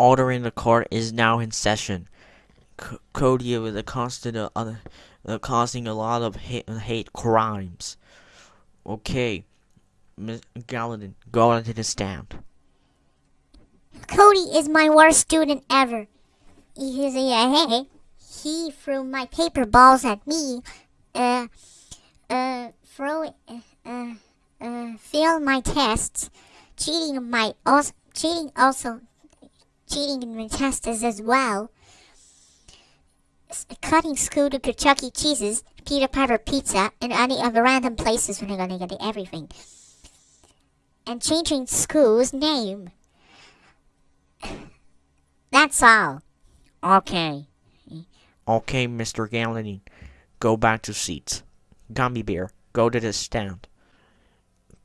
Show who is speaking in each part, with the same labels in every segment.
Speaker 1: Order in the court is now in session. C- Cody was a constant uh, uh, causing a lot of hate, hate crimes. Okay, Miss Gallatin, go onto the stand.
Speaker 2: Cody is my worst student ever. A. He threw my paper balls at me. Uh, uh, throw, uh, uh, uh failed my tests, cheating my also cheating also cheating in tests as well. Cutting school to Chuck E. Cheese's, Peter Piper Pizza, and any other random places when I'm gonna get everything. And changing school's name. That's all. Okay.
Speaker 1: Okay, Mr. Gallatin, go back to seats. Gummy Bear, go to the stand.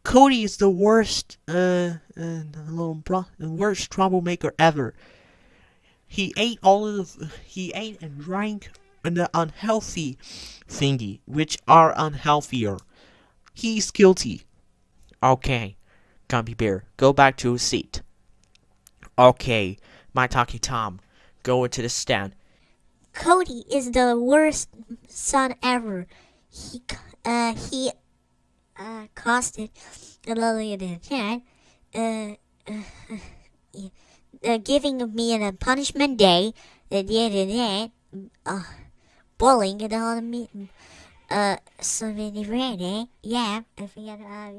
Speaker 1: Cody is the worst, uh, uh little bro- the worst troublemaker ever. He ate all of the, he ate and drank the unhealthy thingy, which are unhealthier. He's guilty. Okay, Gummy Bear, go back to your seat. Okay, my talkie Tom, go into the stand.
Speaker 2: Cody is the worst son ever. He, uh, he, uh, costed the lily the cat, uh, uh, uh, giving me a punishment day, the day uh, bullying and all the me, uh, so many eh? Yeah, I forgot, uh,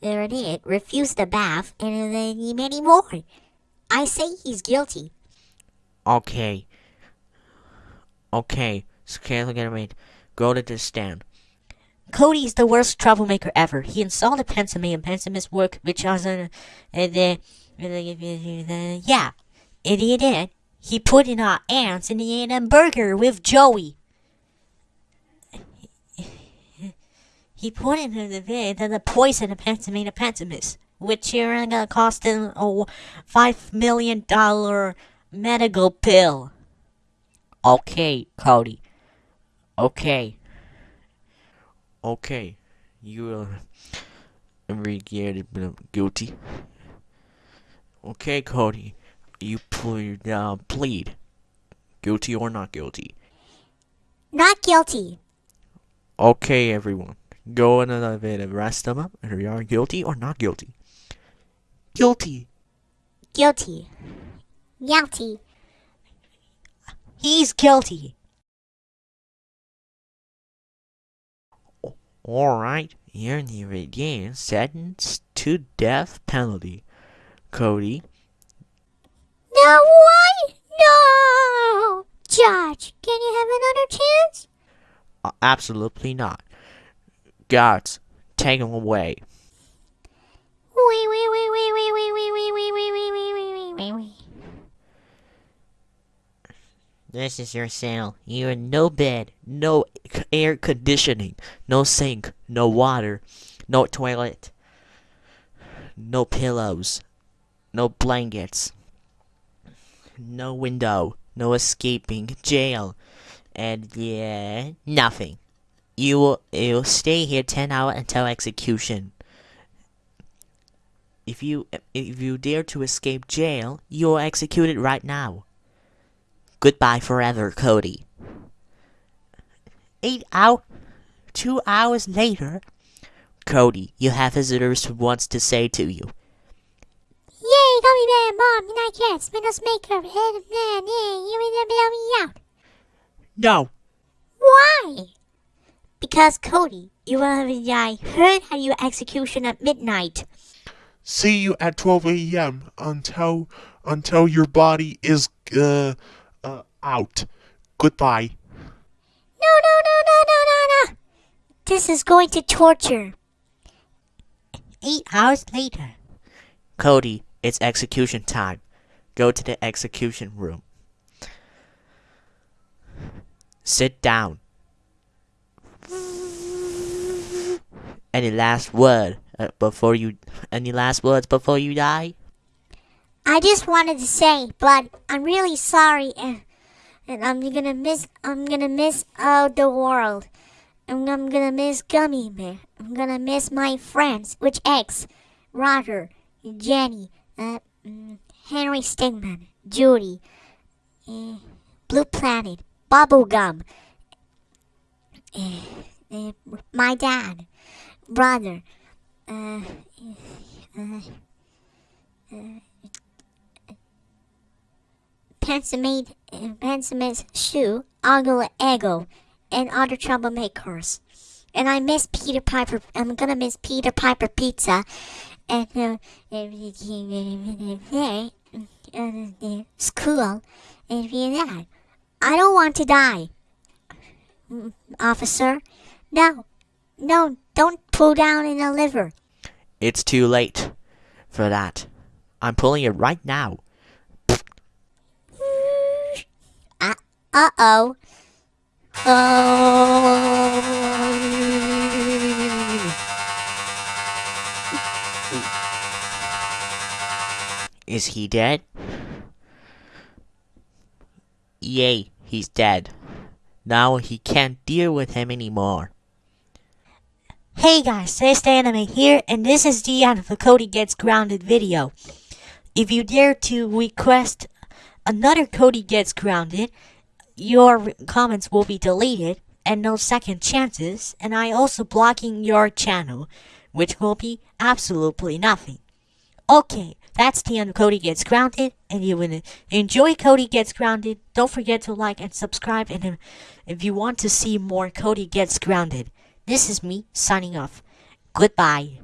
Speaker 2: there it is. Refused the bath, and then many more. I say he's guilty.
Speaker 1: Okay. Okay, mate. Go to the stand.
Speaker 3: Cody's the worst troublemaker ever. He insulted Pensame and Pensame's work, which was uh, the, uh, yeah, it he did. He put in our ants and he ate a burger with Joey. He put in the vid the poison of Pensame and Pensamis, which are gonna cost him a five million dollar medical bill. Okay, Cody. Okay.
Speaker 1: Okay, you are regarded guilty. Okay, Cody, you plead, uh, plead guilty or not guilty.
Speaker 2: Not guilty.
Speaker 1: Okay, everyone, go in and arrest them up. Are you are guilty or not guilty? Guilty.
Speaker 2: Guilty. Guilty.
Speaker 3: He's guilty.
Speaker 1: All right, you're near again sentenced to death penalty. Cody,
Speaker 2: No, what? No! Judge, can you have another chance?
Speaker 1: uh, absolutely not. Guards, take him away.
Speaker 2: Wait, wait, wait, wait, wait,
Speaker 1: This is your cell. You have no bed, no air conditioning, no sink, no water, no toilet, no pillows, no blankets, no window, no escaping jail, and yeah, nothing. You will you'll stay here ten hours until execution. If you if you dare to escape jail, you are executed right now. Goodbye forever, Cody. Eight hour, two hours later, Cody, you have visitors who wants to say to you.
Speaker 2: Yay, gummy bear, mom, and I can't spin us maker, head of man, yay, you will bail me out.
Speaker 1: No.
Speaker 2: Why? Because Cody, you will have I heard how your execution at midnight.
Speaker 4: See you at 12 a.m. until until your body is uh, uh out. Goodbye.
Speaker 2: No, no, no, no, no, no, no. This is going to torture.
Speaker 3: Eight hours later.
Speaker 1: Cody, it's execution time. Go to the execution room. Sit down. Any last word uh, before you? Any last words before you die?
Speaker 2: I just wanted to say, but I'm really sorry, and, and I'm gonna miss. I'm gonna miss uh, the world. And I'm gonna miss Gummy Bear. I'm gonna miss my friends, which X, Roger, Jenny, uh, mm, Henry Stickmin, Judy, uh, Blue Planet, Bubblegum, uh, uh, my dad, brother, uh, uh, uh, Pensamate, uh, Pensamate's shoe, Uncle Ego, and other troublemakers. And I miss Peter Piper. I'm gonna miss Peter Piper pizza. And uh, school. And that. I don't want to die, officer. No, no, don't pull down in the liver.
Speaker 5: It's too late for that. I'm pulling it right now.
Speaker 2: Uh oh.
Speaker 5: Is he dead? Yay, he's dead. Now he can't deal with him anymore.
Speaker 1: Hey guys, Says Anime here, and this is the end of the Cody Gets Grounded video. If you dare to request another Cody Gets Grounded, your comments will be deleted and no second chances, and I also blocking your channel, which will be absolutely nothing. Okay, that's the end of Cody Gets Grounded, and you will enjoy Cody Gets Grounded. Don't forget to like and subscribe, and if- if you want to see more Cody Gets Grounded, this is me signing off. Goodbye.